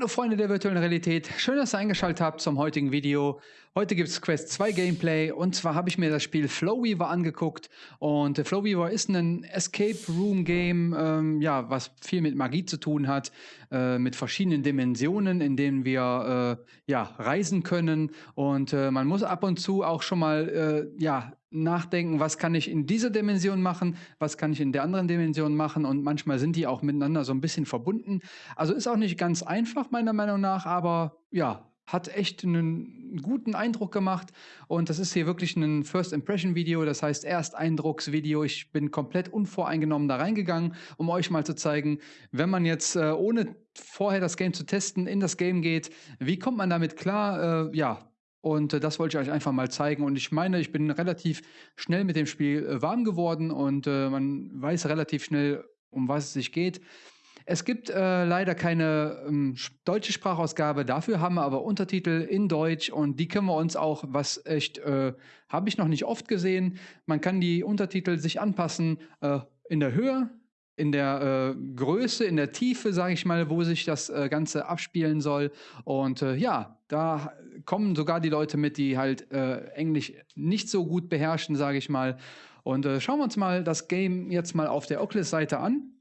Hallo Freunde der virtuellen Realität, schön, dass ihr eingeschaltet habt zum heutigen Video. Heute gibt es Quest 2 Gameplay. Und zwar habe ich mir das Spiel Flowweaver angeguckt. Und äh, Flowweaver ist ein Escape Room Game, ähm, ja, was viel mit Magie zu tun hat, äh, mit verschiedenen Dimensionen, in denen wir äh, ja, reisen können. Und äh, man muss ab und zu auch schon mal äh, ja, nachdenken, was kann ich in dieser Dimension machen, was kann ich in der anderen Dimension machen und manchmal sind die auch miteinander so ein bisschen verbunden. Also ist auch nicht ganz einfach meiner Meinung nach, aber ja, hat echt einen guten Eindruck gemacht und das ist hier wirklich ein First Impression Video, das heißt Ersteindrucksvideo. Ich bin komplett unvoreingenommen da reingegangen, um euch mal zu zeigen, wenn man jetzt äh, ohne vorher das Game zu testen in das Game geht, wie kommt man damit klar? Äh, ja, und äh, das wollte ich euch einfach mal zeigen. Und ich meine, ich bin relativ schnell mit dem Spiel äh, warm geworden und äh, man weiß relativ schnell, um was es sich geht. Es gibt äh, leider keine ähm, deutsche Sprachausgabe, dafür haben wir aber Untertitel in Deutsch und die können wir uns auch, was echt, äh, habe ich noch nicht oft gesehen, man kann die Untertitel sich anpassen äh, in der Höhe, in der äh, Größe, in der Tiefe, sage ich mal, wo sich das äh, Ganze abspielen soll. Und äh, ja, da kommen sogar die Leute mit, die halt Englisch nicht so gut beherrschen, sage ich mal. Und schauen wir uns mal das Game jetzt mal auf der Oculus-Seite an.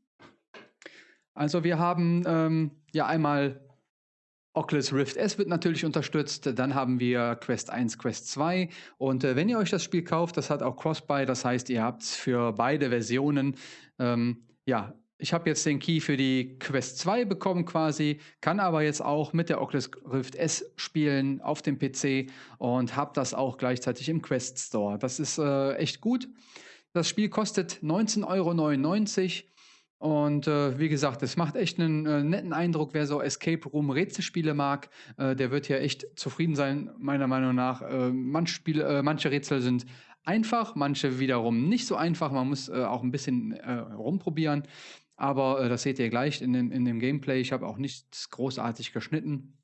Also wir haben ähm, ja einmal Oculus Rift S wird natürlich unterstützt, dann haben wir Quest 1, Quest 2 und äh, wenn ihr euch das Spiel kauft, das hat auch Cross-Buy, das heißt, ihr habt für beide Versionen, ähm, ja, ich habe jetzt den Key für die Quest 2 bekommen quasi, kann aber jetzt auch mit der Oculus Rift S spielen auf dem PC und habe das auch gleichzeitig im Quest Store. Das ist äh, echt gut. Das Spiel kostet 19,99 Euro und äh, wie gesagt, es macht echt einen äh, netten Eindruck, wer so Escape Room Rätselspiele mag, äh, der wird hier echt zufrieden sein, meiner Meinung nach. Äh, manche, Spiele, äh, manche Rätsel sind einfach, manche wiederum nicht so einfach. Man muss äh, auch ein bisschen rumprobieren. Aber das seht ihr gleich in, den, in dem Gameplay. Ich habe auch nichts großartig geschnitten.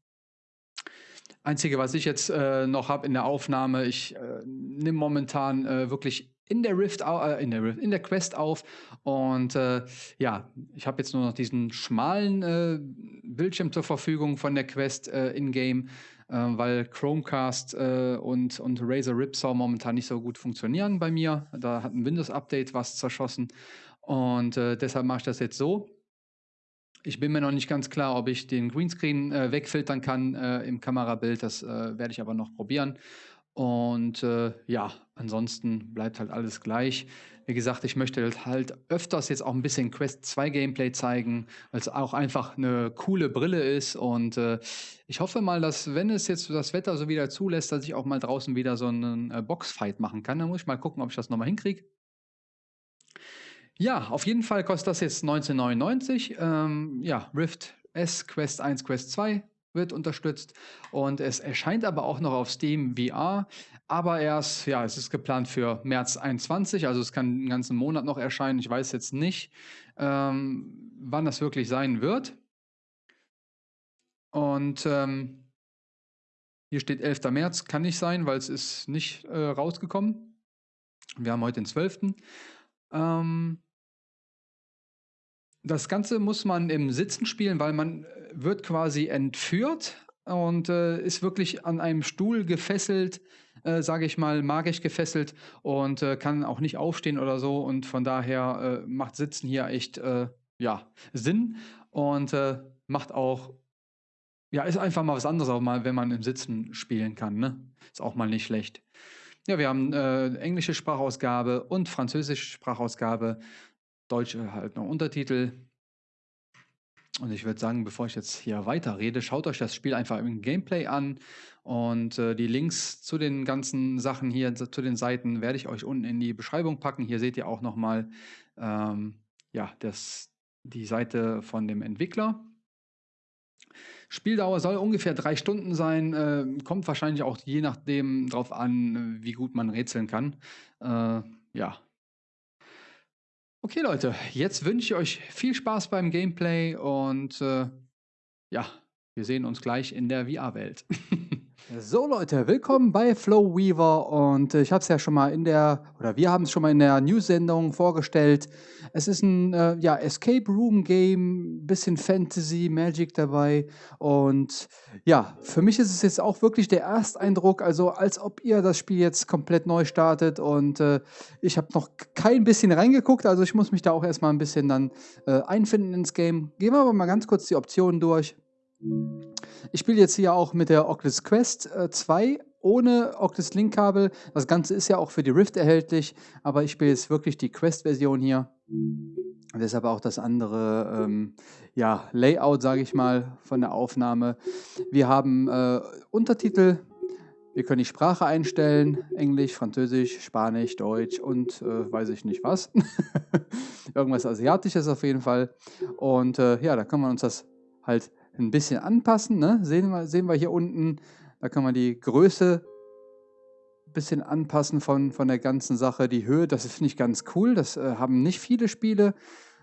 Einzige, was ich jetzt noch habe in der Aufnahme, ich nehme momentan wirklich in der Rift, äh, in der Rift, in der Quest auf. Und äh, ja, ich habe jetzt nur noch diesen schmalen äh, Bildschirm zur Verfügung von der Quest äh, in-game, äh, weil Chromecast äh, und, und Razer Ripsaw momentan nicht so gut funktionieren bei mir. Da hat ein Windows-Update was zerschossen. Und deshalb mache ich das jetzt so. Ich bin mir noch nicht ganz klar, ob ich den Greenscreen wegfiltern kann im Kamerabild. Das werde ich aber noch probieren. Und äh, ja, ansonsten bleibt halt alles gleich. Wie gesagt, ich möchte halt öfters jetzt auch ein bisschen Quest 2 Gameplay zeigen, weil es auch einfach eine coole Brille ist. Und äh, ich hoffe mal, dass, wenn es jetzt das Wetter so wieder zulässt, dass ich auch mal draußen wieder so einen äh, Boxfight machen kann. Dann muss ich mal gucken, ob ich das nochmal hinkriege. Ja, auf jeden Fall kostet das jetzt 19,99. Ähm, ja, Rift S, Quest 1, Quest 2 wird unterstützt und es erscheint aber auch noch auf Steam VR, aber erst, ja, es ist geplant für März 21, also es kann einen ganzen Monat noch erscheinen. Ich weiß jetzt nicht, ähm, wann das wirklich sein wird. Und ähm, hier steht 11. März, kann nicht sein, weil es ist nicht äh, rausgekommen. Wir haben heute den 12. Ähm, das Ganze muss man im Sitzen spielen, weil man äh, wird quasi entführt und äh, ist wirklich an einem Stuhl gefesselt, äh, sage ich mal, magisch gefesselt und äh, kann auch nicht aufstehen oder so. Und von daher äh, macht Sitzen hier echt äh, ja, Sinn und äh, macht auch, ja, ist einfach mal was anderes, auch mal, wenn man im Sitzen spielen kann. Ne? Ist auch mal nicht schlecht. Ja, wir haben englische Sprachausgabe und französische Sprachausgabe. Deutsche halt noch Untertitel. Und ich würde sagen, bevor ich jetzt hier weiter rede, schaut euch das Spiel einfach im Gameplay an. Und äh, die Links zu den ganzen Sachen hier, zu den Seiten, werde ich euch unten in die Beschreibung packen. Hier seht ihr auch nochmal ähm, ja, das, die Seite von dem Entwickler. Spieldauer soll ungefähr drei Stunden sein, äh, kommt wahrscheinlich auch je nachdem drauf an, wie gut man rätseln kann. Äh, ja, Okay, Leute, jetzt wünsche ich euch viel Spaß beim Gameplay und äh, ja, wir sehen uns gleich in der VR-Welt. So Leute, willkommen bei Flow Weaver und äh, ich habe es ja schon mal in der, oder wir haben es schon mal in der News-Sendung vorgestellt. Es ist ein äh, ja, Escape Room Game, bisschen Fantasy, Magic dabei und ja, für mich ist es jetzt auch wirklich der Ersteindruck, also als ob ihr das Spiel jetzt komplett neu startet und äh, ich habe noch kein bisschen reingeguckt, also ich muss mich da auch erstmal ein bisschen dann äh, einfinden ins Game. Gehen wir aber mal ganz kurz die Optionen durch. Ich spiele jetzt hier auch mit der Oculus Quest äh, 2 ohne Oculus Link-Kabel. Das Ganze ist ja auch für die Rift erhältlich, aber ich spiele jetzt wirklich die Quest-Version hier. Deshalb auch das andere ähm, ja, Layout, sage ich mal, von der Aufnahme. Wir haben äh, Untertitel, wir können die Sprache einstellen, Englisch, Französisch, Spanisch, Deutsch und äh, weiß ich nicht was. Irgendwas Asiatisches auf jeden Fall. Und äh, ja, da kann man uns das halt ein bisschen anpassen. Ne? Sehen, wir, sehen wir hier unten, da kann man die Größe ein bisschen anpassen von, von der ganzen Sache. Die Höhe, das finde ich ganz cool. Das äh, haben nicht viele Spiele.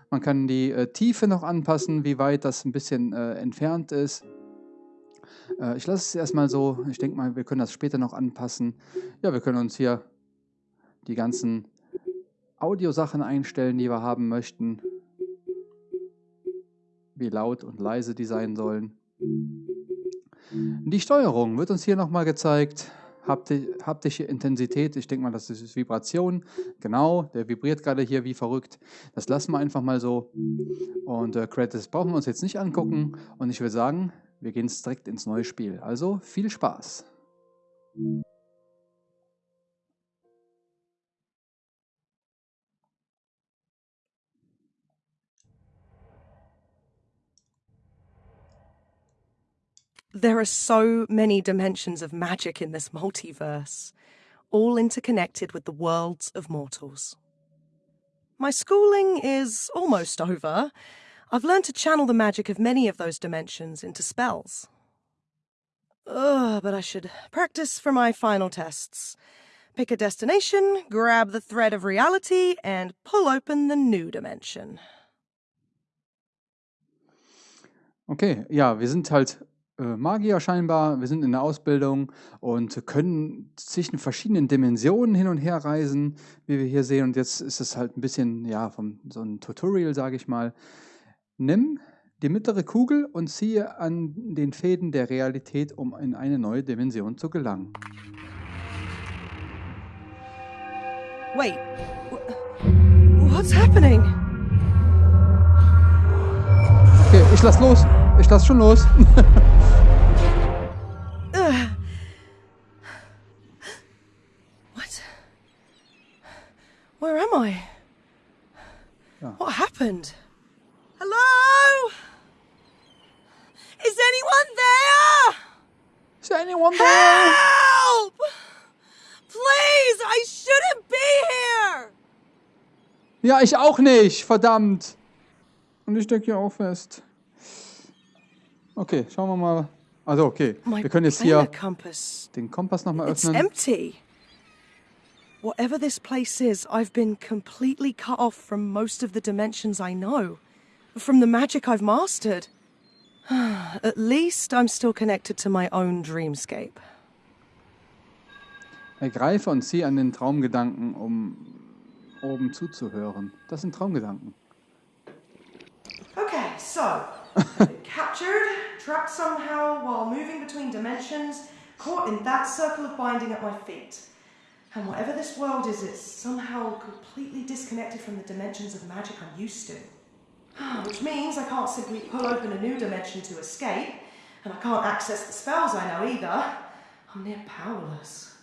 Man kann die äh, Tiefe noch anpassen, wie weit das ein bisschen äh, entfernt ist. Äh, ich lasse es erstmal so. Ich denke mal, wir können das später noch anpassen. Ja, wir können uns hier die ganzen Audiosachen einstellen, die wir haben möchten wie laut und leise die sein sollen. Die Steuerung wird uns hier nochmal gezeigt. Haptische Intensität, ich denke mal, das ist Vibration. Genau, der vibriert gerade hier wie verrückt. Das lassen wir einfach mal so. Und äh, Credits brauchen wir uns jetzt nicht angucken. Und ich würde sagen, wir gehen direkt ins neue Spiel. Also viel Spaß. There are so many dimensions of magic in this multiverse, all interconnected with the worlds of mortals. My schooling is almost over. I've learned to channel the magic of many of those dimensions into spells. Ugh, but I should practice for my final tests. Pick a destination, grab the thread of reality, and pull open the new dimension. Okay, ja, wir sind halt Magier scheinbar. Wir sind in der Ausbildung und können zwischen verschiedenen Dimensionen hin und her reisen, wie wir hier sehen. Und jetzt ist es halt ein bisschen, ja, vom, so ein Tutorial, sage ich mal. Nimm die mittlere Kugel und ziehe an den Fäden der Realität, um in eine neue Dimension zu gelangen. Wait, what's happening? Okay, ich lass los. Ich lass schon los. Where am I? Ja. What happened? Hello? Is anyone there? Is anyone there? Help! Please, I shouldn't be here. Ja, ich auch nicht, verdammt. Und ich stecke hier auch fest. Okay, schauen wir mal. Also okay, wir können jetzt hier den Kompass nochmal öffnen. It's empty. Whatever this place is, I've been completely cut off from most of the dimensions I know, from the magic I've mastered. At least I'm still connected to my own dreamscape. Ergreife und zieh an den Traumgedanken, um oben zuzuhören. Das sind Traumgedanken. Okay, so captured, trapped somehow while moving between dimensions, caught in that circle of binding at my feet. And whatever this world is, it's somehow completely disconnected from the dimensions of magic I'm used to. Ah, which means I can't simply pull open a new dimension to escape, and I can't access the spells I know either. I'm near powerless.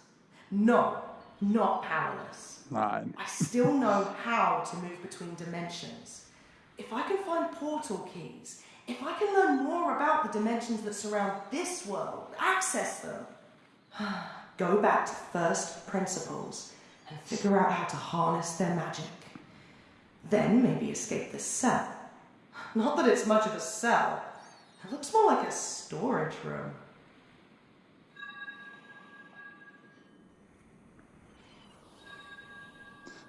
No, not powerless. Nein. I still know how to move between dimensions. If I can find portal keys, if I can learn more about the dimensions that surround this world, access them, go back to first principles and figure out how to harness their magic. Then maybe escape this cell. Not that it's much of a cell. It looks more like a storage room.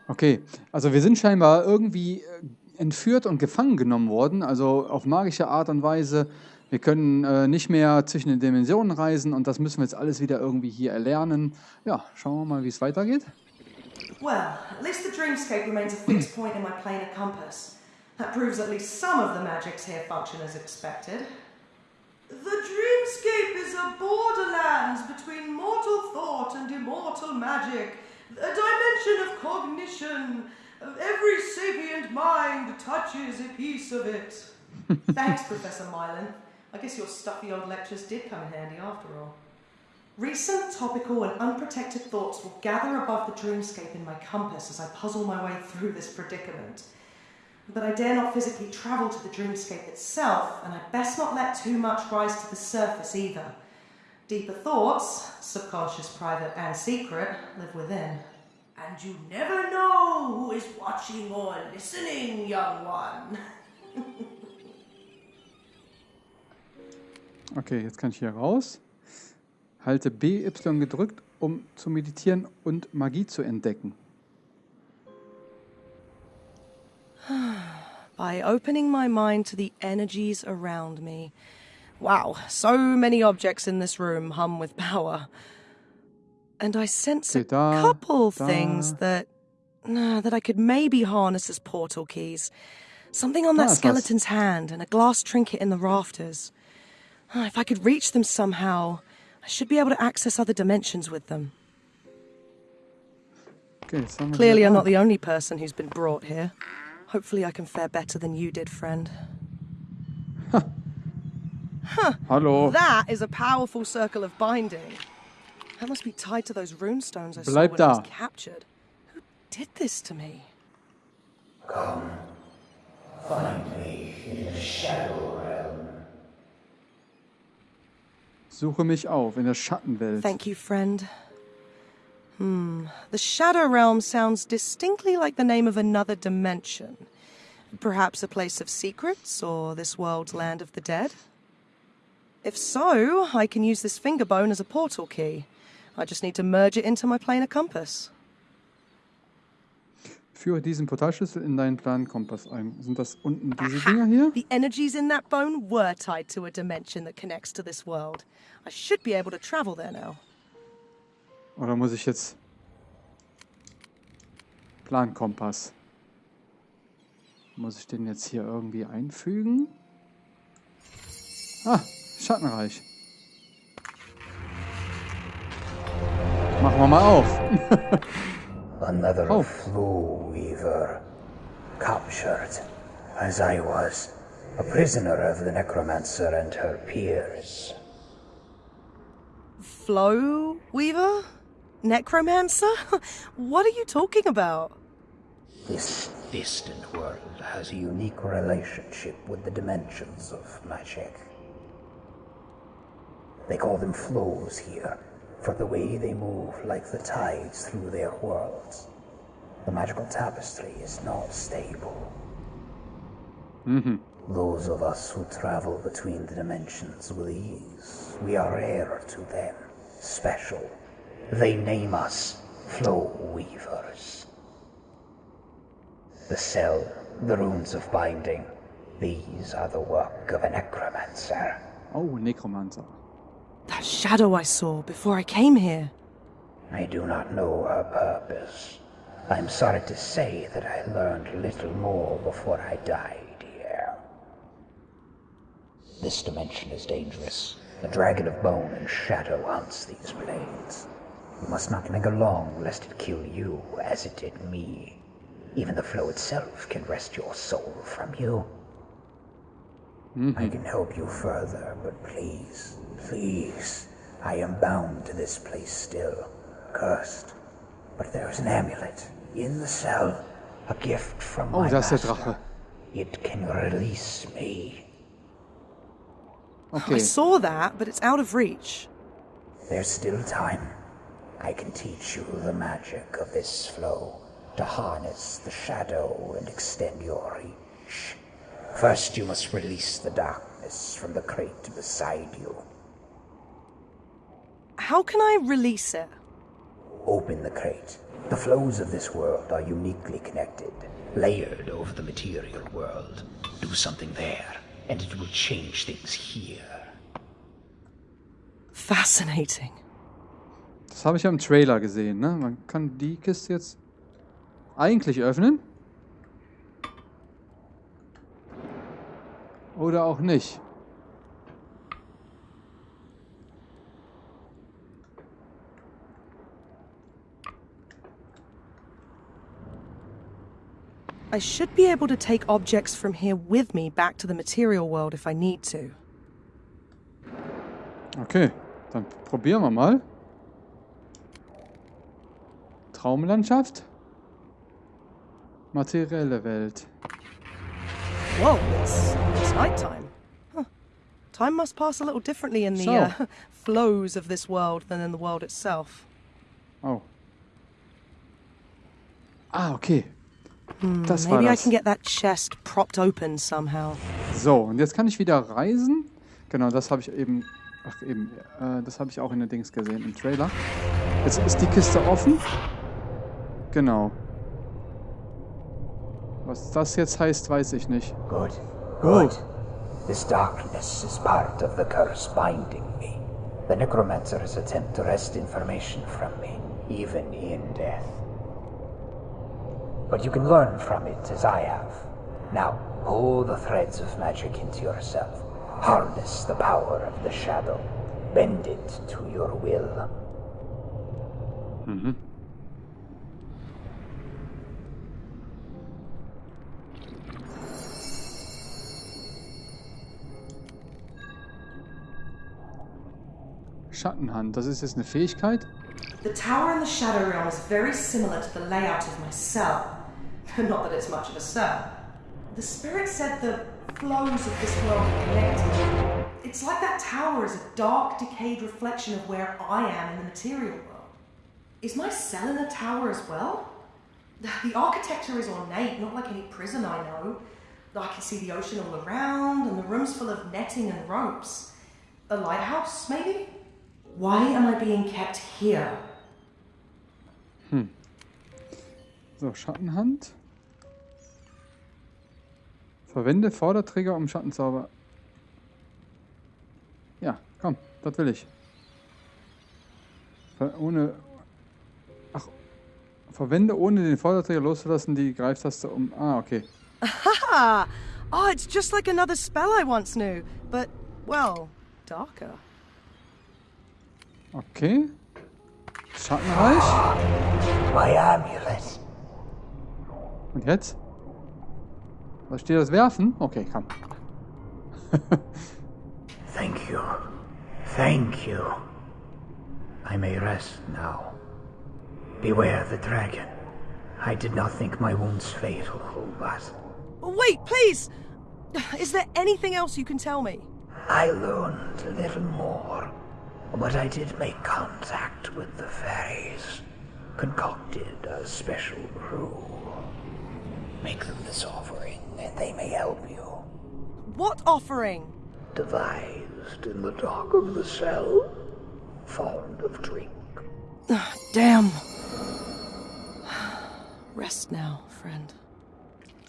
Okay, also wir sind scheinbar irgendwie äh, entführt und gefangen genommen worden, also auf magische Art und Weise Wir können äh, nicht mehr zwischen den Dimensionen reisen und das müssen wir jetzt alles wieder irgendwie hier erlernen. Ja, schauen wir mal, wie es weitergeht. Well, at least the dreamscape remains a fixed point in my planar compass. That proves at least some of the magics here function as expected. The dreamscape is a borderlands between mortal thought and immortal magic, a dimension of cognition. Every sapient mind touches a piece of it. Thanks, Professor Mylan. I guess your stuffy old lectures did come in handy after all. Recent, topical, and unprotected thoughts will gather above the dreamscape in my compass as I puzzle my way through this predicament. But I dare not physically travel to the dreamscape itself, and I best not let too much rise to the surface either. Deeper thoughts, subconscious, private, and secret, live within. And you never know who is watching or listening, young one. okay, jetzt kann ich hier raus. Halte BY gedrückt, um zu meditieren und Magie zu entdecken. By opening my mind to the energies around me. Wow, so many objects in this room hum with power. And I sense a da, couple da. things that uh, that I could maybe harness as portal keys. Something on that Ah, ist was. skeleton's hand and a glass trinket in the rafters. Ah, if I could reach them somehow, I should be able to access other dimensions with them. Okay, jetzt haben wir Clearly, I'm not the only person who's been brought here. Hopefully, I can fare better than you did, friend. Hallo. That is a powerful circle of binding. That must be tied to those runestones I saw Bleib when I was captured. Who did this to me? Suche mich auf in der Schattenwelt. Thank you, friend. Hmm. The Shadow Realm sounds distinctly like the name of another dimension. Perhaps a place of secrets, or this world's land of the dead? If so, I can use this finger bone as a portal key. I just need to merge it into my planar compass. Führe diesen Portalschlüssel in deinen Plankompass ein. Sind das unten diese Dinger hier? The energies in that bone were tied to a dimension that connects to this world. I should be able to travel there now. Oder muss ich jetzt Plankompass? Muss ich den jetzt hier irgendwie einfügen? Ah, Schattenreich. Machen wir mal auf. Another Oh. flow weaver. Captured, as I was, a prisoner of the necromancer and her peers. Flow Weaver? Necromancer? what are you talking about? This distant world has a unique relationship with the dimensions of magic. They call them flows here, for the way they move like the tides through their worlds. The magical tapestry is not stable. Mm-hmm. Those of us who travel between the dimensions with ease, we are rare to them, special. They name us Flow Weavers. The cell, the runes of binding, these are the work of a necromancer. Oh, Nekromancer. That shadow I saw before I came here. I do not know her purpose. I'm sorry to say that I learned little more before I died here. This dimension is dangerous. The dragon of bone and shadow hunts these planes. You must not linger long, lest it kill you as it did me. Even the flow itself can wrest your soul from you. Mm-hmm. I can help you further, but please, please, I am bound to this place still, cursed. But there is an amulet in the cell, a gift from Oh, my da ist der master. Drache. It can release me. Okay. I saw that, but it's out of reach. There's still time. I can teach you the magic of this flow, to harness the shadow and extend your reach. First, you must release the darkness from the crate beside you. How can I release it? Open the crate. The flows of this world are uniquely connected, layered over the material world. Do something there, and it will change things here. Fascinating. Das habe ich ja im Trailer gesehen, ne? Man kann die Kiste jetzt eigentlich öffnen. Oder auch nicht. I should be able to take objects from here with me back to the material world if I need to. Okay, dann probieren wir mal. Traumlandschaft. Materielle Welt. Whoa, it's, it's nighttime. Huh. Time must pass a little differently in the So. uh, flows of this world than in the world itself. Oh. Ah, okay. Das war Maybe I das. can get that chest propped open somehow. So, und jetzt kann ich wieder reisen. Genau, das habe ich eben. Ach, eben. Äh, das habe ich auch in der Dings gesehen, im Trailer. Jetzt ist die Kiste offen. Genau. Was das jetzt heißt, weiß ich nicht. Good. Good. This darkness is part of the curse binding me. The necromancer's attempt to wrest information from me, even in death. But you can learn from it as I have. Now, pull the threads of magic into yourself. Harness the power of the shadow. Bend it to your will. Schattenhand, das ist jetzt eine Fähigkeit. The tower in the Shadow Realm is very similar to the layout of my cell. Not that it's much of a cell. The spirit said the flows of this world are connected. It's like that tower is a dark, decayed reflection of where I am in the material world. Is my cell in the tower as well? The architecture is ornate, not like any prison I know. I can see the ocean all around, and the room's full of netting and ropes. A lighthouse, maybe? Why am I being kept here? Hm. So, Schattenhand. Verwende Vorderträger, um Schattenzauber. Ja, komm, das will ich. Ver ohne. Ach. Verwende ohne den Vorderträger loszulassen die Greiftaste um. Ah, okay. Ah! Oh, it's just like another spell I once knew, but, well, darker. Okay. Schattenreich. My amulet. Und jetzt? Was steht das Werfen? Okay, komm. Thank you. Thank you. I may rest now. Beware the dragon. I did not think my wounds fatal, but Wait, please! Is there anything else you can tell me? I learned a little more. But I did make contact with the fairies. Concocted a special brew. Make them this offering, and they may help you. What offering? Devised in the dark of the cell. Fond of drink. Damn. Rest now, friend.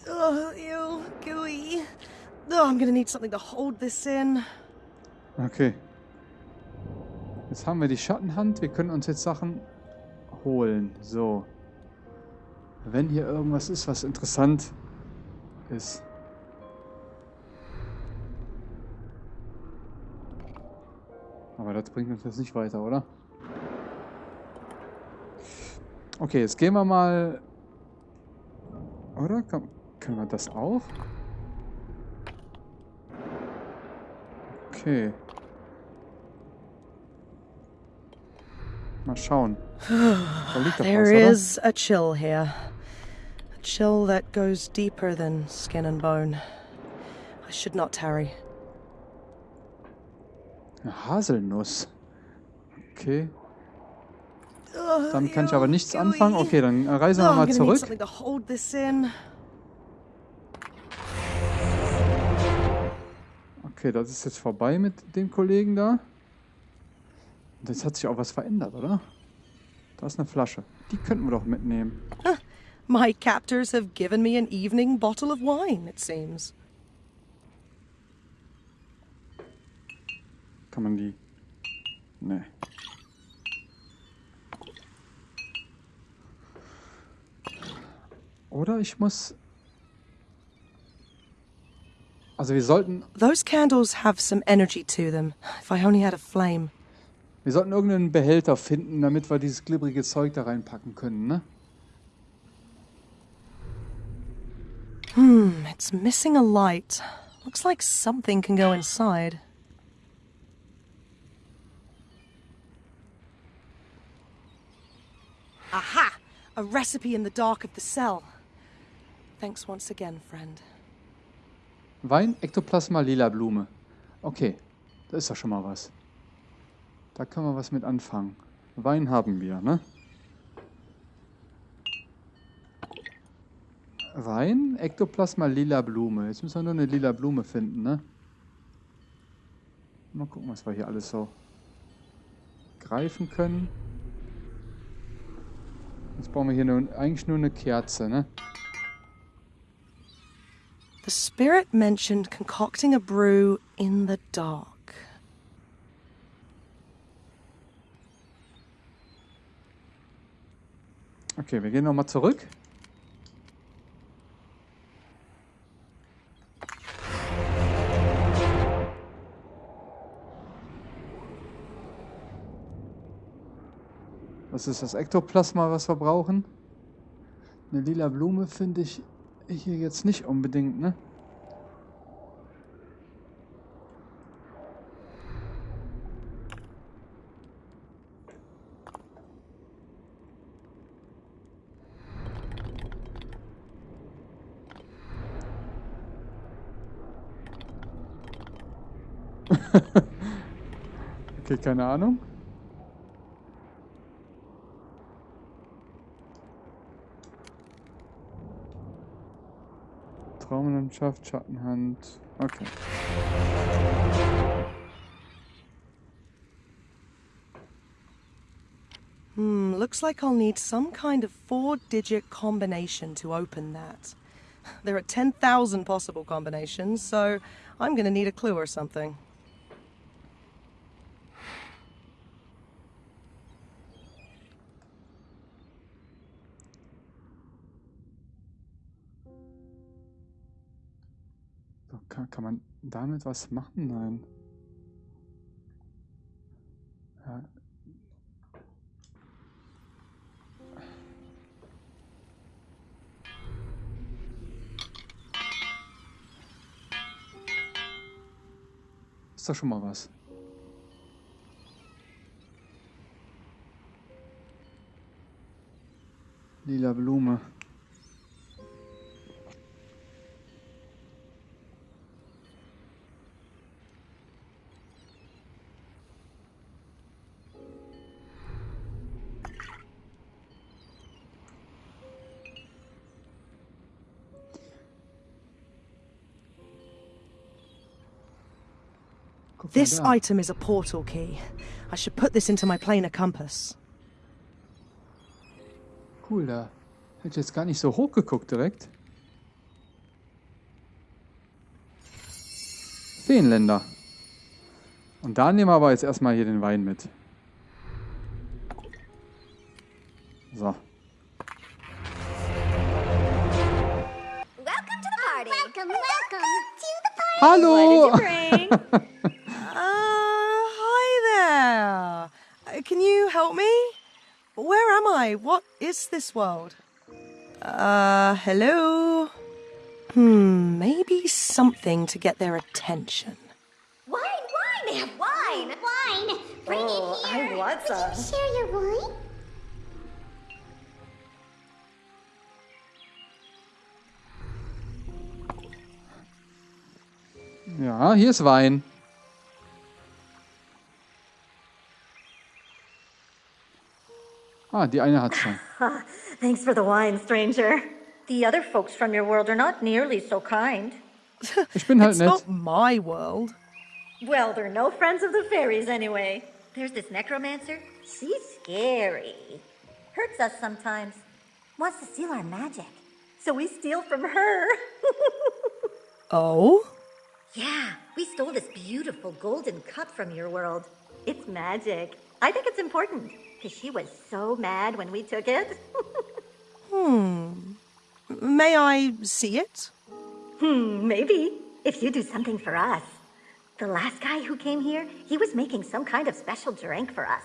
Oh, ew, gooey. Oh, I'm gonna need something to hold this in. Okay. Jetzt haben wir die Schattenhand. Wir können uns jetzt Sachen holen. So. Wenn hier irgendwas ist, was interessant ist. Aber das bringt uns jetzt nicht weiter, oder? Okay, jetzt gehen wir mal... Oder? Kann, können wir das auch? Okay. Mal schauen. Da liegt doch There was, is a chill here. Chill that goes deeper than skin and bone. I should not tarry. Eine Haselnuss. Okay. Damit kann ich aber nichts anfangen. Okay, dann reisen wir mal zurück. Okay, das ist jetzt vorbei mit dem Kollegen da. Und jetzt hat sich auch was verändert, oder? Da ist eine Flasche. Die könnten wir doch mitnehmen. My captors have given me an evening bottle of wine, it seems. Kann man die... Nee. Oder ich muss... Also wir sollten... Those candles have some energy to them. If I only had a flame. Wir sollten irgendeinen Behälter finden, damit wir dieses glibbrige Zeug da reinpacken können, ne? Hmm, it's missing a light. Looks like something can go inside. Aha! A recipe in the dark of the cell. Thanks once again, friend. Wein, Ektoplasma, lila Blume. Okay, da ist doch schon mal was. Da können wir was mit anfangen. Wein haben wir, ne? Wein, Ektoplasma, lila Blume. Jetzt müssen wir nur eine lila Blume finden, ne? Mal gucken, was wir hier alles so greifen können. Jetzt brauchen wir hier nur, eigentlich nur eine Kerze, ne? The spirit mentioned concocting a brew in the dark. Okay, wir gehen nochmal zurück. Was ist das Ektoplasma, was wir brauchen? Eine lila Blume finde ich hier jetzt nicht unbedingt, ne? okay, keine Ahnung. Schattenhand. Okay. Hmm, looks like I'll need some kind of four digit combination to open that. There are 10,000 possible combinations, so I'm gonna need a clue or something. Kann, man damit was machen? Nein. Ja. Ist doch schon mal was. Lila Blume. This item is a portal key. I should put this into my planar compass. Cool, da hätte ich jetzt gar nicht so hoch geguckt direkt. Feenländer. Und da nehmen wir aber jetzt erstmal hier den Wein mit. So. Welcome to the party. Welcome, welcome to the party. Hallo! Can you help me? Where am I? What is this world? Uh, hello? Hmm, maybe something to get their attention. wine, wine. They have wine. Wine. Bring Oh, it I here. want Would some. you share your wine? Ja, hier ist Wein. Ah, die eine hat schon. Thanks for the wine, stranger. The other folks from your world are not nearly so kind. Ich bin halt It's nett. not my world. Well, they're no friends of the fairies anyway. There's this necromancer. She's scary. Hurts us sometimes. Wants to steal our magic. So we steal from her. Oh? Yeah, we stole this beautiful golden cup from your world. It's magic. I think it's important because she was so mad when we took it. Hmm. May I see it? Hmm, maybe. If you do something for us. The last guy who came here, he was making some kind of special drink for us.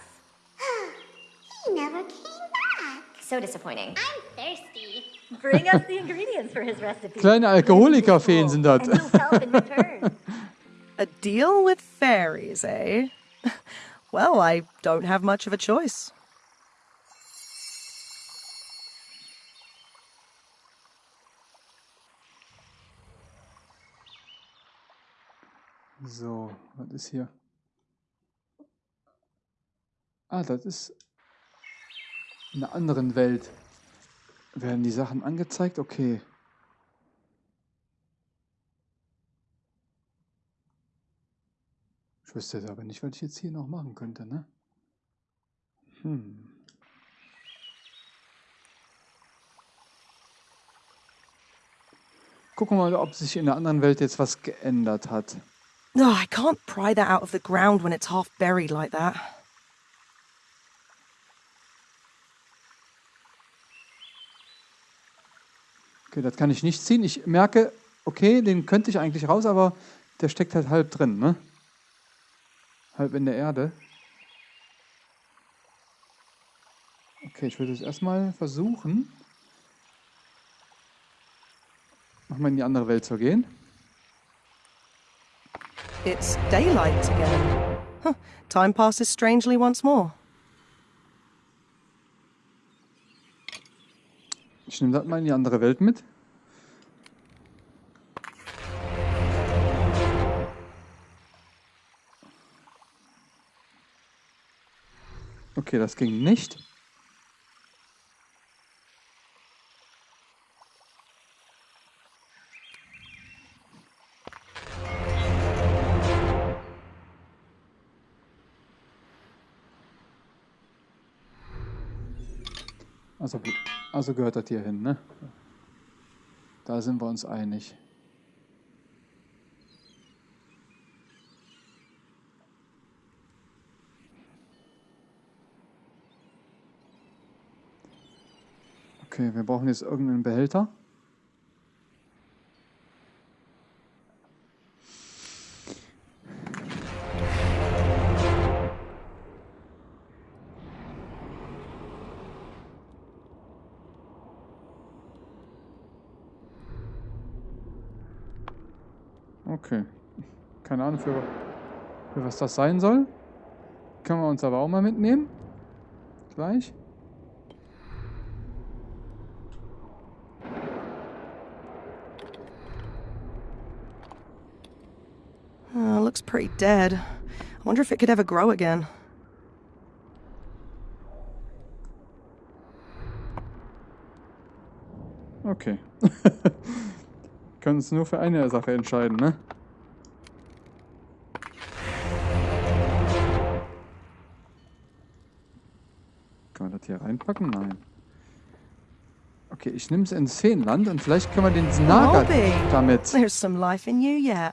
He never came back. So disappointing. I'm thirsty. Bring us the ingredients for his recipe. Kleine Alkoholikerfeen sind das. And we'll help in return. A deal with fairies, eh? Well, I don't have much of a choice. So, was ist hier? Ah, das ist in einer anderen Welt. Werden die Sachen angezeigt? Okay. Ich wüsste jetzt aber nicht, was ich jetzt hier noch machen könnte, ne? Hm. Gucken wir mal, ob sich in der anderen Welt jetzt was geändert hat. Oh, I can't pry that out of the ground when it's half buried like that. Okay, das kann ich nicht ziehen. Ich merke, okay, den könnte ich eigentlich raus, aber der steckt halt halb drin, ne? Halb in der Erde. Okay, ich würde es erstmal versuchen, nochmal in die andere Welt zu gehen. It's daylight again. Huh, time passes strangely once more. Ich nehme das mal in die andere Welt mit. Okay, das ging nicht. Also, also gehört das hier hin, ne? Da sind wir uns einig. Okay, wir brauchen jetzt irgendeinen Behälter. Okay. Keine Ahnung, für, für was das sein soll. Können wir uns aber auch mal mitnehmen. Gleich. Pretty dead. I wonder if it could ever grow again. Okay. Können uns nur für eine Sache entscheiden, ne? Können wir das hier reinpacken? Nein. Okay, ich nehme es ins Feenland und vielleicht können wir den Bobby, damit. there's some life in you yet.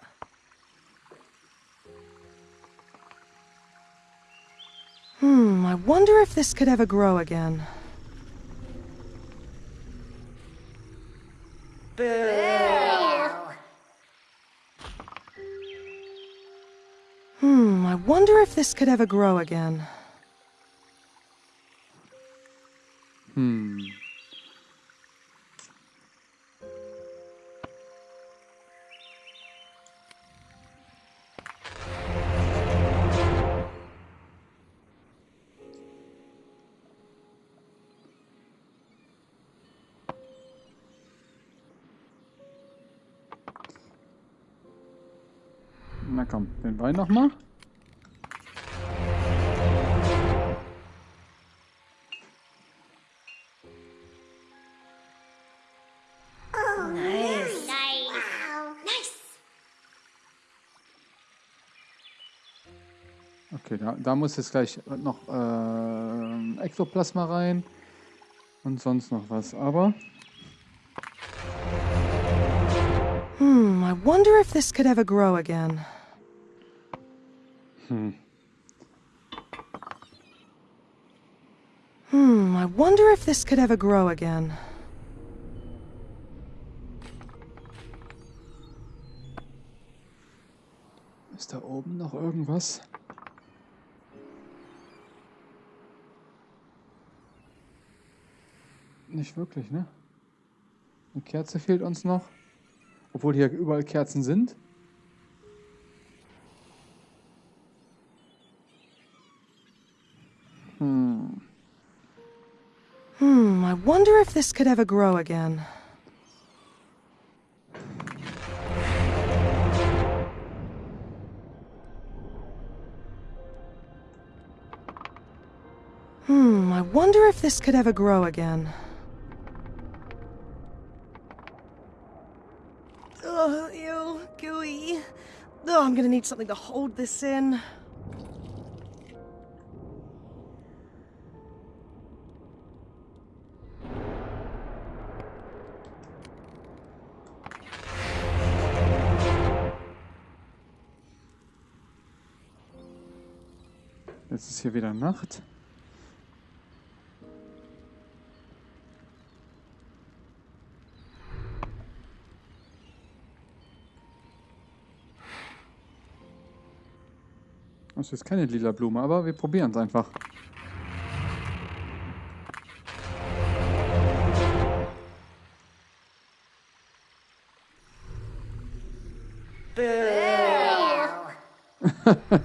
Wonder if this could ever grow again. Hmm, I wonder if this could ever grow again. Hm. Komm, den Wein noch mal. Nice. Wow. Nice. Okay, da, da muss jetzt gleich noch äh, Ektoplasma rein und sonst noch was. Aber Hmm, I wonder if this could ever grow again. Hmm, I wonder if this could ever grow again. Ist da oben noch irgendwas? Nicht wirklich, ne? Eine Kerze fehlt uns noch. Obwohl hier überall Kerzen sind. Hmm, Hmm, I wonder if this could ever grow again. Hmm, I wonder if this could ever grow again. Oh, ew, gooey. Oh, I'm gonna need something to hold this in. Jetzt ist hier wieder Nacht. Das ist keine lila Blume, aber wir probieren es einfach.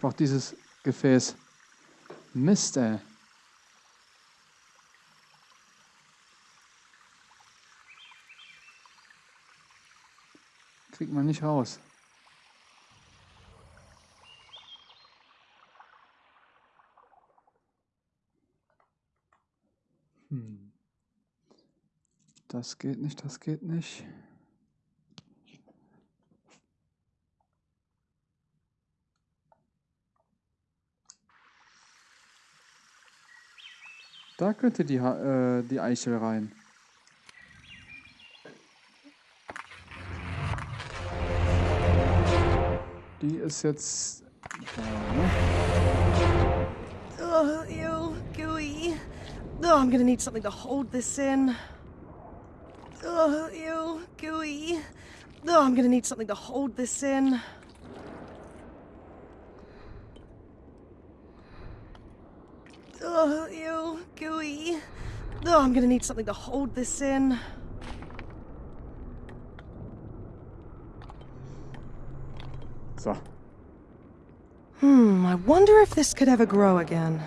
brauche dieses Gefäß. Mist, ey. Kriegt man nicht raus. Hm. Das geht nicht, das geht nicht. Da könnte die, äh, die Eichel rein. Die ist jetzt da, ne? Oh, ew, gooey. Oh, I'm gonna need something to hold this in. Oh, ew, gooey. Oh, I'm gonna need something to hold this in. Oh, I'm gonna need something to hold this in. So. Hmm, I wonder if this could ever grow again.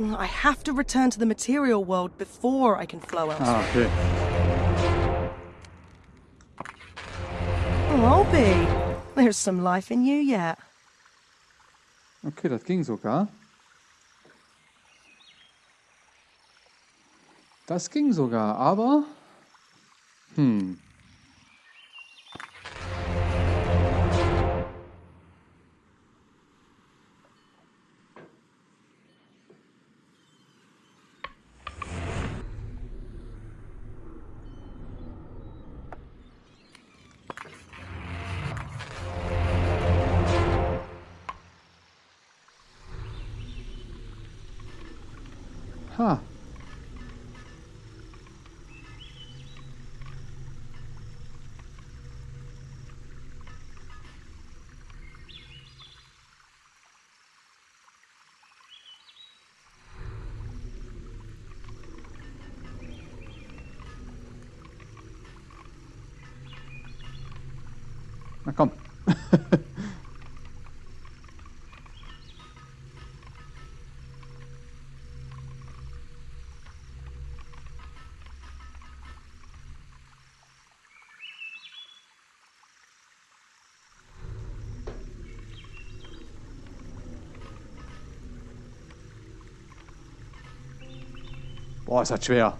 I have to return to the material world before I can flow elsewhere. Ah, okay. Oh, Obie, there's some life in you yet. Okay, das ging sogar. Das ging sogar, aber... Hm. Boah, ist das schwer.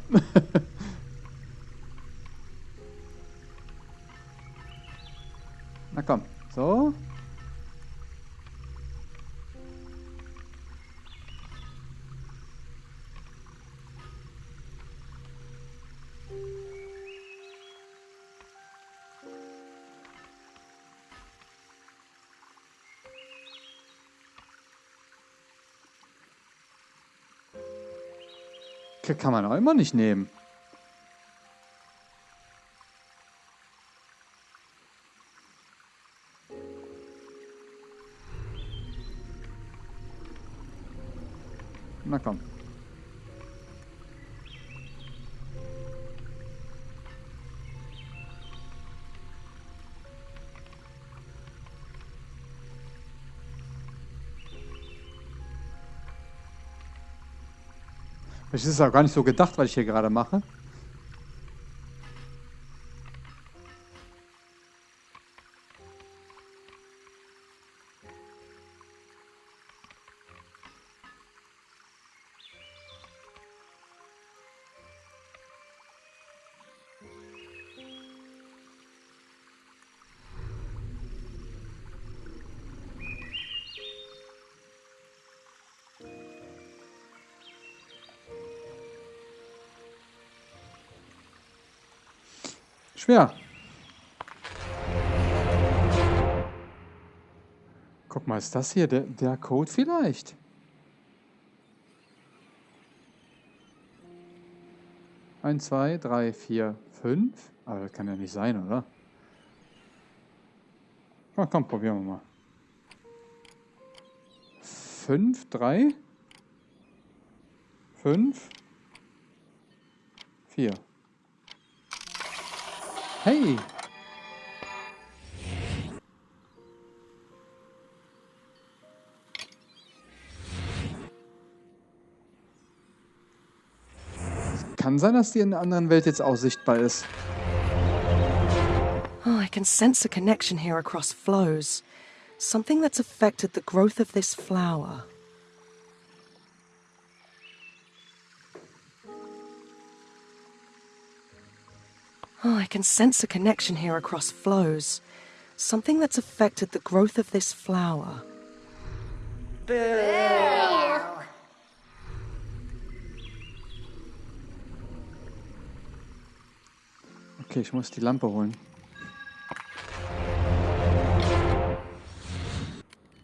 Kann man auch immer nicht nehmen. Das ist auch gar nicht so gedacht, was ich hier gerade mache. Schwer. Guck mal, ist das hier der, der Code vielleicht? Eins, zwei, drei, vier, fünf. Aber das kann ja nicht sein, oder? Na komm, probieren wir mal. Fünf, drei, fünf, vier. Hey! Kann sein, dass die in der anderen Welt jetzt auch sichtbar ist. Oh, I can sense a connection here across flows. Something that's affected the growth of this flower. Oh, I can sense a connection here across flows. Something that's affected the growth of this flower. Okay, ich muss die Lampe holen.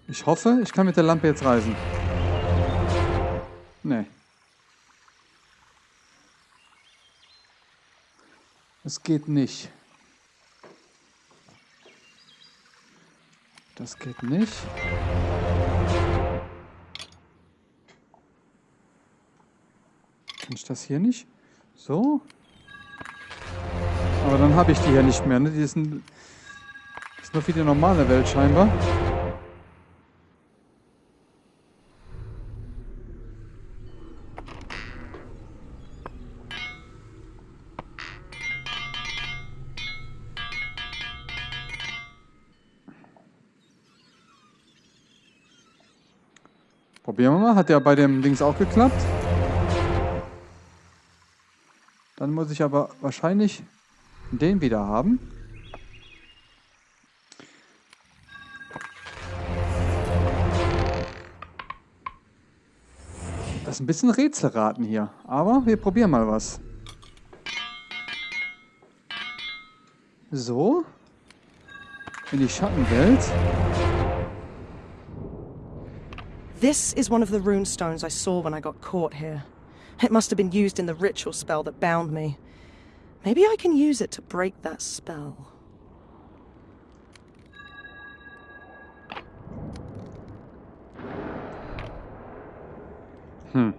Ich hoffe, ich kann mit der Lampe jetzt reisen. Nee. Es geht nicht. Das geht nicht. Kann ich das hier nicht? So? Aber dann habe ich die hier nicht mehr. Ne? Die sind, das ist nur für die normale Welt scheinbar. Probieren wir mal. Hat ja bei dem Dings auch geklappt. Dann muss ich aber wahrscheinlich den wieder haben. Das ist ein bisschen Rätselraten hier. Aber wir probieren mal was. So. In die Schattenwelt. This is one of the rune stones I saw when I got caught here. It must have been used in the ritual spell that bound me. Maybe I can use it to break that spell. Hm.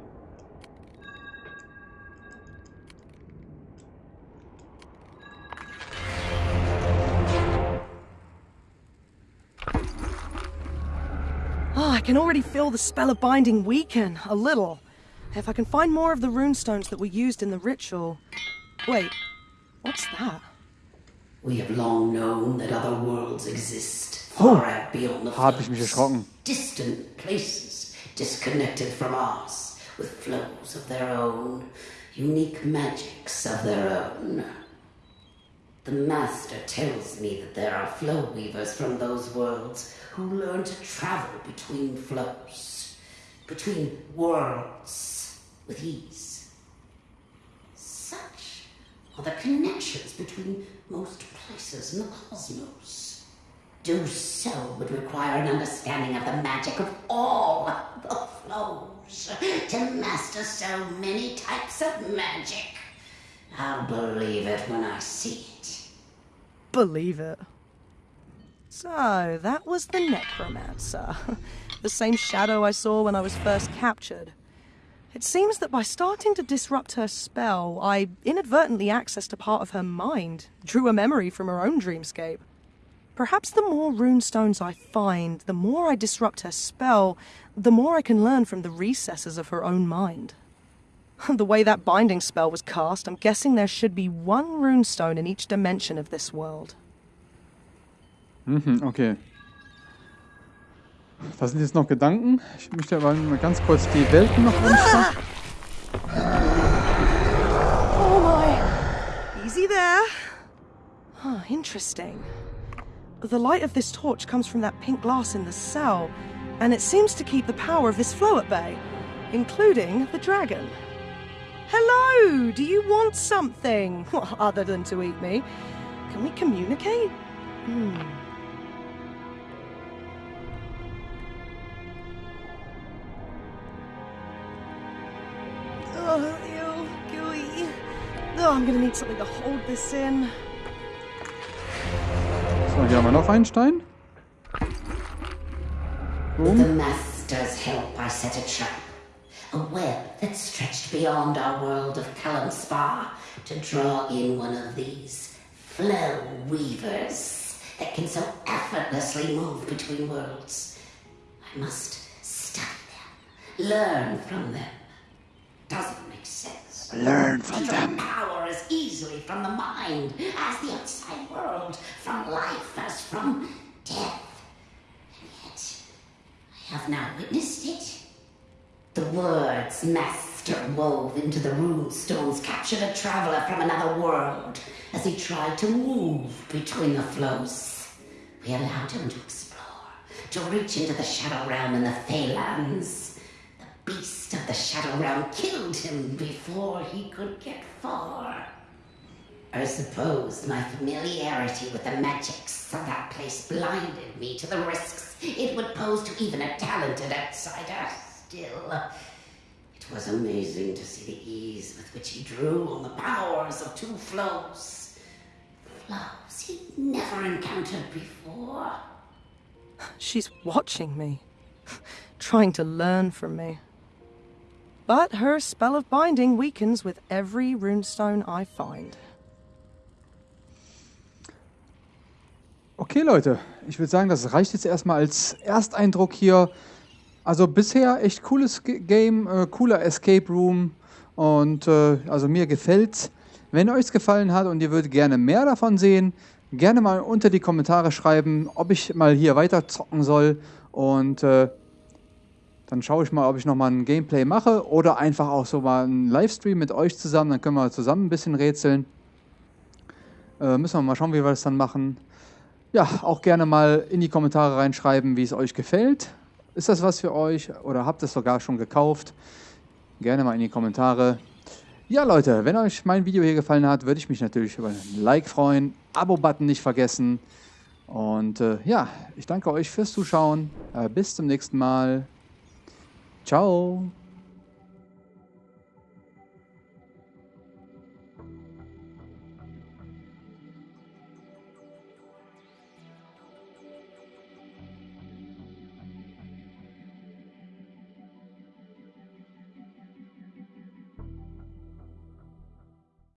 Can already feel the spell of binding weaken, a little. If I can find more of the runestones that were used in the ritual. Wait, what's that? We have long known that other worlds exist, Oh, far out beyond the hab ich mich flows. erschrocken. Distant places, disconnected from ours, with flows of their own, unique magics of their own. The Master tells me that there are flow weavers from those worlds who learn to travel between flows, between worlds, with ease. Such are the connections between most places in the cosmos. Do so would require an understanding of the magic of all the flows. to master so many types of magic. I'll believe it when I see it. Believe it. So, that was the Necromancer. the same shadow I saw when I was first captured. It seems that by starting to disrupt her spell, I inadvertently accessed a part of her mind, drew a memory from her own dreamscape. Perhaps the more runestones I find, the more I disrupt her spell, the more I can learn from the recesses of her own mind. the way that binding spell was cast, I'm guessing there should be one runestone in each dimension of this world. Mhm, okay. Da sind jetzt noch Gedanken. Ich möchte aber mal ganz kurz die Welten noch wünschen. Oh my! Easy there. Huh, interesting. The light of this torch comes from that pink glass in the cell, and it seems to keep the power of this flow at bay, including the dragon. Hello! Do you want something? Other than to eat me? Can we communicate? Hmm. Oh, ew, gooey. Oh, I'm gonna need something to hold this in. So, hier haben wir noch einen Stein. With the Boom. Master's help, I set a trap. A web that stretched beyond our world of Callum Spa to draw in one of these flow weavers that can so effortlessly move between worlds. I must study them, learn from them. Doesn't make sense. Learn from them. power as easily from the mind as the outside world, from life as from death. And yet, I have now witnessed it. The words Master wove into the rune stones captured a traveler from another world as he tried to move between the flows. We allowed him to explore, to reach into the Shadow Realm and the Phalanx. Beast of the Shadow Realm killed him before he could get far. I suppose my familiarity with the magics of that place blinded me to the risks it would pose to even a talented outsider. Still, it was amazing to see the ease with which he drew on the powers of two flows. Flows he'd never encountered before. She's watching me, trying to learn from me. But her spell of binding weakens with every runestone I find. Okay, Leute. Ich würde sagen, das reicht jetzt erstmal als Ersteindruck hier. Also bisher echt cooles Game, äh, cooler Escape Room. Und äh, also mir gefällt's. Wenn euch es gefallen hat und ihr würdet gerne mehr davon sehen, gerne mal unter die Kommentare schreiben, ob ich mal hier weiter zocken soll. Und äh, dann schaue ich mal, ob ich nochmal ein Gameplay mache oder einfach auch so mal einen Livestream mit euch zusammen. Dann können wir zusammen ein bisschen rätseln. Äh, müssen wir mal schauen, wie wir das dann machen. Ja, auch gerne mal in die Kommentare reinschreiben, wie es euch gefällt. Ist das was für euch oder habt ihr es sogar schon gekauft? Gerne mal in die Kommentare. Ja, Leute, wenn euch mein Video hier gefallen hat, würde ich mich natürlich über ein Like freuen. Abo-Button nicht vergessen. Und äh, ja, ich danke euch fürs Zuschauen. Äh, bis zum nächsten Mal. Ciao.